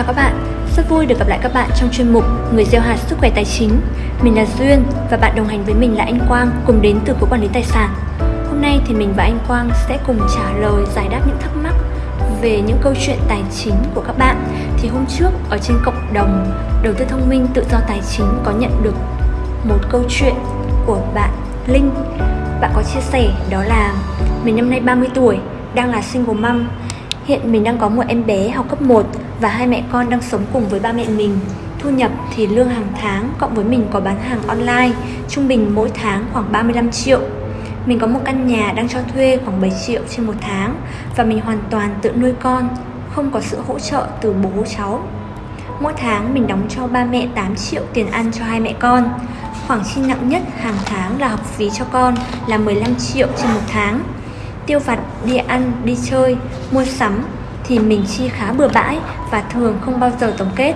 Chào các bạn, rất vui được gặp lại các bạn trong chuyên mục Người gieo hạt sức khỏe tài chính. Mình là Duyên và bạn đồng hành với mình là anh Quang cùng đến từ Cục Quản lý Tài sản. Hôm nay thì mình và anh Quang sẽ cùng trả lời giải đáp những thắc mắc về những câu chuyện tài chính của các bạn. Thì hôm trước ở trên cộng đồng đầu tư thông minh tự do tài chính có nhận được một câu chuyện của bạn Linh. Bạn có chia sẻ đó là mình năm nay 30 tuổi, đang là single mom Hiện mình đang có một em bé học cấp 1 và hai mẹ con đang sống cùng với ba mẹ mình. Thu nhập thì lương hàng tháng cộng với mình có bán hàng online, trung bình mỗi tháng khoảng 35 triệu. Mình có một căn nhà đang cho thuê khoảng 7 triệu trên một tháng và mình hoàn toàn tự nuôi con, không có sự hỗ trợ từ bố cháu. Mỗi tháng mình đóng cho ba mẹ 8 triệu tiền ăn cho hai mẹ con. Khoản chi nặng nhất hàng tháng là học phí cho con là 15 triệu trên một tháng tiêu vặt, đi ăn, đi chơi, mua sắm thì mình chi khá bừa bãi và thường không bao giờ tổng kết.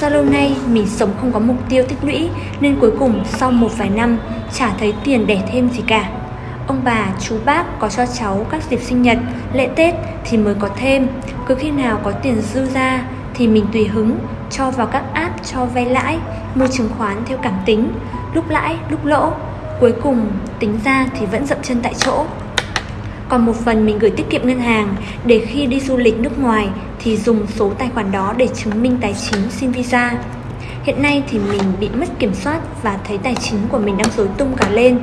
Do lâu nay mình sống không có mục tiêu tích lũy nên cuối cùng sau một vài năm chả thấy tiền để thêm gì cả. Ông bà, chú bác có cho cháu các dịp sinh nhật, lễ Tết thì mới có thêm. Cứ khi nào có tiền dư ra thì mình tùy hứng cho vào các app cho vay lãi, mua chứng khoán theo cảm tính, lúc lãi, lúc lỗ. Cuối cùng tính ra thì vẫn dậm chân tại chỗ còn một phần mình gửi tiết kiệm ngân hàng để khi đi du lịch nước ngoài thì dùng số tài khoản đó để chứng minh tài chính xin visa. Hiện nay thì mình bị mất kiểm soát và thấy tài chính của mình đang rối tung cả lên.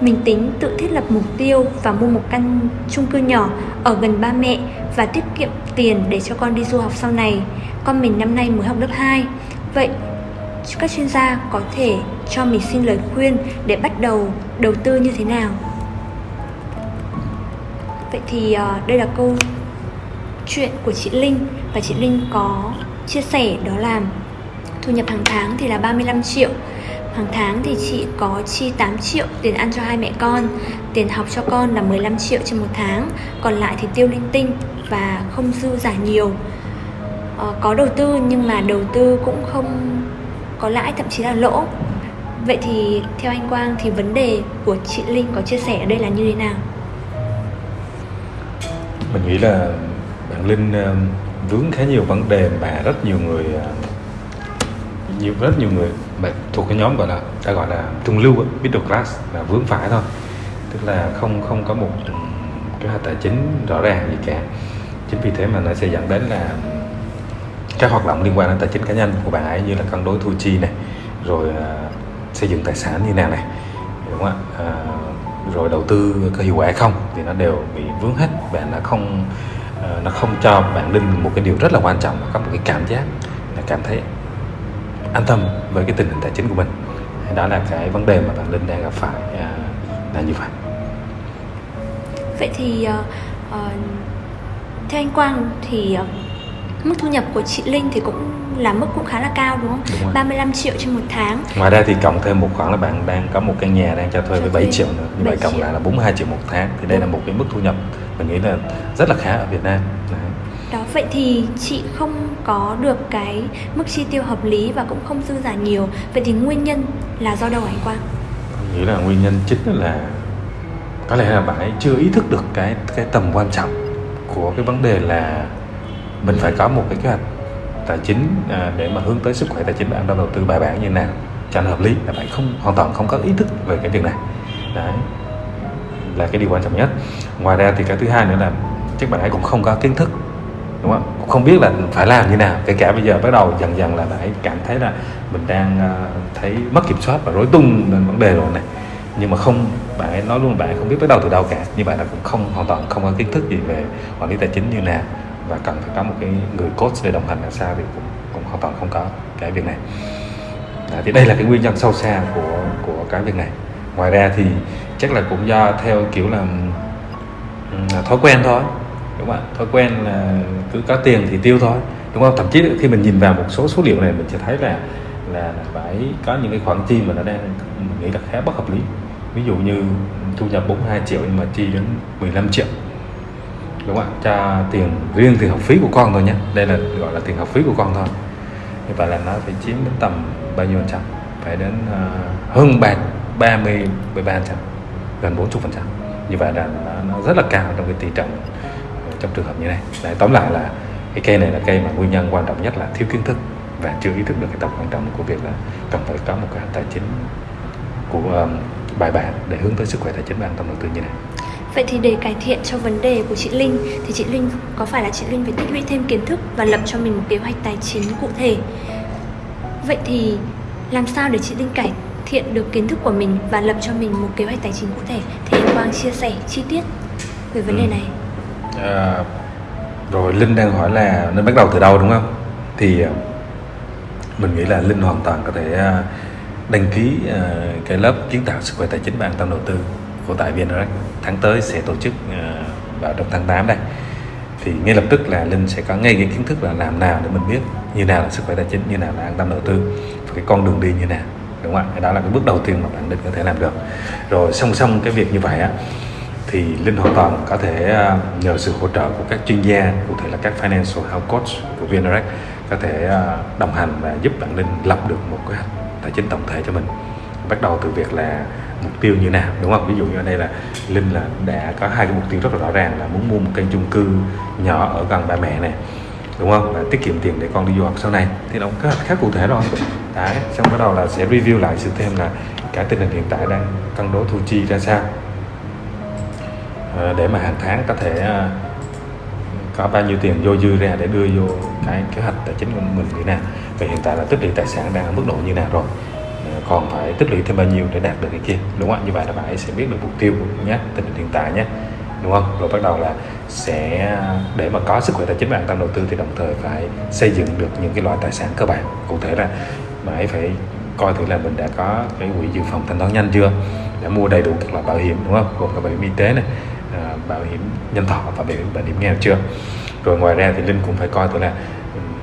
Mình tính tự thiết lập mục tiêu và mua một căn chung cư nhỏ ở gần ba mẹ và tiết kiệm tiền để cho con đi du học sau này. Con mình năm nay mới học lớp 2. Vậy, các chuyên gia có thể cho mình xin lời khuyên để bắt đầu đầu tư như thế nào? Vậy thì uh, đây là câu chuyện của chị Linh và chị Linh có chia sẻ đó là thu nhập hàng tháng thì là 35 triệu Hàng tháng thì chị có chi 8 triệu tiền ăn cho hai mẹ con Tiền học cho con là 15 triệu trên một tháng Còn lại thì tiêu linh tinh và không dư giả nhiều ờ, Có đầu tư nhưng mà đầu tư cũng không có lãi thậm chí là lỗ Vậy thì theo anh Quang thì vấn đề của chị Linh có chia sẻ ở đây là như thế nào? Mình nghĩ là bạn linh ờ, vướng khá nhiều vấn đề mà rất nhiều người ờ, nhiều rất nhiều người mà thuộc cái nhóm gọi là ta gọi là trung lưu middle class là vướng phải thôi. Tức là không không có một kế hoạch tài chính rõ ràng gì cả. Chính vì thế mà nó sẽ dẫn đến là các hoạt động liên quan đến tài chính cá nhân của bạn ấy như là cân đối thu chi này rồi uh, xây dựng tài sản như nào này đúng không ạ? Uh, rồi đầu tư có hiệu quả không thì nó đều bị vướng hết bạn nó không ờ, nó không cho bạn linh một cái điều rất là quan trọng có một cái cảm giác là cảm thấy an tâm với cái tình hình tài chính của mình. Đó là cái vấn đề mà bạn linh đang gặp phải à, là như vậy. Vậy thì uh, theo anh quang thì uh, mức thu nhập của chị linh thì cũng là mức cũng khá là cao đúng không? Đúng rồi. 35 triệu trên một tháng. Ngoài ra thì cộng thêm một khoản là bạn đang có một căn nhà đang cho thuê với 7 triệu nữa. Như vậy cộng lại là 42 triệu một tháng. Thì đây là một cái mức thu nhập mình nghĩ là rất là khá ở Việt Nam. Đấy. Đó vậy thì chị không có được cái mức chi tiêu hợp lý và cũng không dư giả nhiều. Vậy thì nguyên nhân là do đâu anh Quang? Mình nghĩ là nguyên nhân chính là có lẽ là bạn ấy chưa ý thức được cái cái tầm quan trọng của cái vấn đề là mình phải có một cái kế hoạch tài chính à, để mà hướng tới sức khỏe tài chính bạn đang đầu tư bài bản như nào? Cho nó hợp lý là bạn không hoàn toàn không có ý thức về cái việc này. Đấy là cái điều quan trọng nhất. Ngoài ra thì cái thứ hai nữa là chắc bạn ấy cũng không có kiến thức đúng không? Cũng không biết là phải làm như nào. Kể cả bây giờ bắt đầu dần dần là bạn ấy cảm thấy là mình đang uh, thấy mất kiểm soát và rối tung lên vấn đề rồi này. Nhưng mà không bạn ấy nói luôn bạn ấy không biết bắt đầu từ đâu cả. Như vậy là cũng không hoàn toàn không có kiến thức gì về quản lý tài chính như nào và cần phải có một cái người coach để đồng hành làm sao thì cũng, cũng hoàn toàn không có cái việc này. À, thì đây là cái nguyên nhân sâu xa của của cái việc này. Ngoài ra thì chắc là cũng do theo kiểu là thói quen thôi đúng không ạ? Thói quen là cứ có tiền thì tiêu thôi đúng không? Thậm chí khi mình nhìn vào một số số liệu này mình sẽ thấy là là phải có những cái khoản chi mà nó đang mình nghĩ là khá bất hợp lý. Ví dụ như thu nhập 42 triệu nhưng mà chi đến 15 triệu đúng không ạ? Cho tiền riêng tiền học phí của con thôi nhé. Đây là gọi là tiền học phí của con thôi. Như vậy là nó phải chiếm đến tầm bao nhiêu phần trăm? Phải đến uh, hơn ba ba mươi ba trăm gần bốn chục phần trăm. Như vậy là nó, nó rất là cao trong cái tỷ trọng ờ, trong trường hợp như này. Đấy, tóm lại là cái cây này là cây mà nguyên nhân quan trọng nhất là thiếu kiến thức và chưa ý thức được cái tầm quan trọng của việc là cần phải có một cái tài chính của um, bài bản để hướng tới sức khỏe tài chính và an tâm đầu tư như này. Vậy thì để cải thiện cho vấn đề của chị Linh thì chị Linh có phải là chị Linh phải tích lũy thêm kiến thức và lập cho mình một kế hoạch tài chính cụ thể. Vậy thì làm sao để chị Linh cải thiện được kiến thức của mình và lập cho mình một kế hoạch tài chính cụ thể thì Quang chia sẻ chi tiết về vấn đề Ừ. này. À, rồi Linh đang hỏi là nên bắt đầu từ đâu đúng không? Thì à, mình nghĩ là Linh hoàn toàn có thể à, đăng ký à, cái lớp kiến tạo sức khỏe tài chính và an tâm đầu tư của tại VNRX tháng tới sẽ tổ chức ờ, vào trong tháng 8 đây. Thì ngay lập tức là Linh sẽ có ngay cái kiến thức là làm nào để mình biết như nào là sức khỏe tài chính, như nào là an tâm đầu tư, và cái con đường đi như nào, đúng không ạ? Đó là cái bước đầu tiên mà bạn Linh có thể làm được. Rồi song song cái việc như vậy á, thì Linh hoàn toàn có thể ờ, nhờ sự hỗ trợ của các chuyên gia, cụ thể là các financial health coach của VNRX có thể ờ, đồng hành và giúp bạn Linh lập được một kế hoạch tài chính tổng thể cho mình. Bắt đầu từ việc là mục tiêu như nào, đúng không? Ví dụ như ở đây là Linh là đã có hai cái mục tiêu rất là rõ ràng là muốn mua một căn chung cư nhỏ ở gần ba mẹ này, đúng không? Và tiết kiệm tiền để con đi du học sau này. Thì nó có khá cụ thể rồi. Đấy, xong bắt đầu là sẽ review lại sự thêm là cả tình hình hiện tại đang cân đối thu chi ra sao. Ờ, để mà hàng tháng có thể ờ, có bao nhiêu tiền vô dư ra để đưa vô cái kế hoạch tài chính của mình như nào. Và hiện tại là tích lũy tài sản đang ở mức độ như nào rồi còn phải tích lũy thêm bao nhiêu để đạt được cái kia. Đúng không ạ? Như vậy là bạn ấy sẽ biết được mục tiêu của nhé, tình hình hiện tại nhé. Đúng không? Rồi bắt đầu là sẽ, để mà có sức khỏe tài chính và an tâm đầu tư thì đồng thời phải xây dựng được những cái loại tài sản cơ bản. Cụ thể là bạn ấy phải coi thử là mình đã có cái quỹ dự phòng thanh toán nhanh chưa, đã mua đầy đủ các loại bảo hiểm, đúng không? Gồm cả bảo hiểm y tế này à, bảo hiểm nhân thọ và bảo hiểm bảo hiểm nghèo chưa? Rồi ngoài ra thì linh cũng phải coi thử là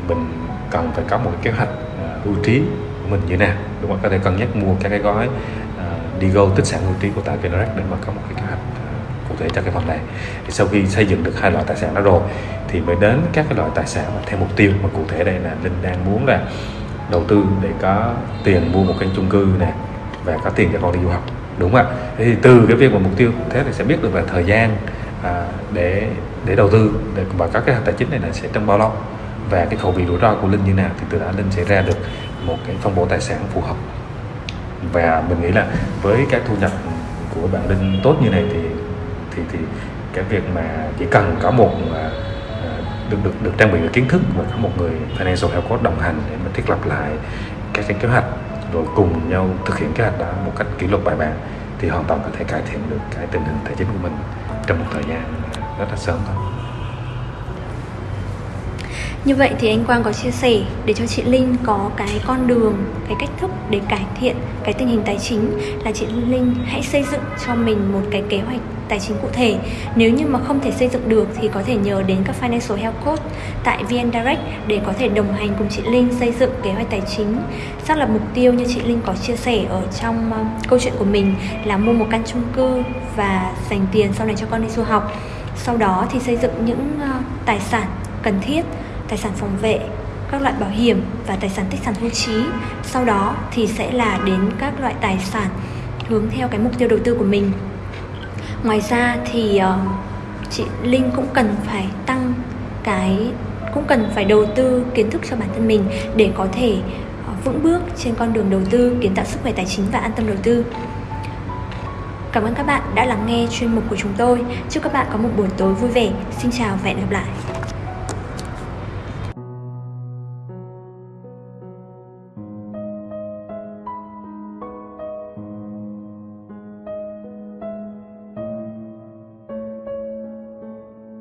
mình cần phải có một cái kế hoạch à, ưu hưu trí của mình như nào. Đúng không? Có thể cân nhắc mua các cái gói uh, đi go tích sản hưu trí của tại Vinrec để mà có một cái kế hoạch ờ, cụ thể cho cái phần này. Thì sau khi xây dựng được hai loại tài sản đó rồi thì mới đến các cái loại tài sản mà theo mục tiêu mà cụ thể đây là linh đang muốn là đầu tư để có tiền mua một căn chung cư nè và có tiền cho con đi du học. Đúng không ạ? Thì từ cái việc mà mục tiêu thế thì sẽ biết được là thời gian à, để để đầu tư để và các cái tài chính này là sẽ trong bao lâu và cái khẩu vị rủi ro của linh như nào thì từ đó linh sẽ ra được một cái phân bổ tài sản phù hợp. Và mình nghĩ là với cái thu nhập của bạn linh tốt như này thì thì thì cái việc mà chỉ cần có một à, à, được được được trang bị được kiến thức và có một người financial health coach đồng hành để mà thiết lập lại các cái kế hoạch rồi cùng nhau thực hiện kế hoạch đó một cách kỷ luật bài bản thì hoàn toàn có thể cải thiện được cái tình hình tài chính của mình trong một thời gian rất là sớm thôi. Như vậy thì anh Quang có chia sẻ để cho chị Linh có cái con đường, cái cách thức để cải thiện cái tình hình tài chính là chị Linh hãy xây dựng cho mình một cái kế hoạch tài chính cụ thể. Nếu như mà không thể xây dựng được thì có thể nhờ đến các financial health coach tại VN Direct để có thể đồng hành cùng chị Linh xây dựng kế hoạch tài chính. Xác lập mục tiêu như chị Linh có chia sẻ ở trong ờ, câu chuyện của mình là mua một căn chung cư và dành tiền sau này cho con đi du học. Sau đó thì xây dựng những ờ, tài sản cần thiết tài sản phòng vệ, các loại bảo hiểm và tài sản tích sản hưu trí. Sau đó thì sẽ là đến các loại tài sản hướng theo cái mục tiêu đầu tư của mình. Ngoài ra thì uh, chị Linh cũng cần phải tăng cái cũng cần phải đầu tư kiến thức cho bản thân mình để có thể uh, vững bước trên con đường đầu tư kiến tạo sức khỏe tài chính và an tâm đầu tư. Cảm ơn các bạn đã lắng nghe chuyên mục của chúng tôi. Chúc các bạn có một buổi tối vui vẻ. Xin chào và hẹn gặp lại.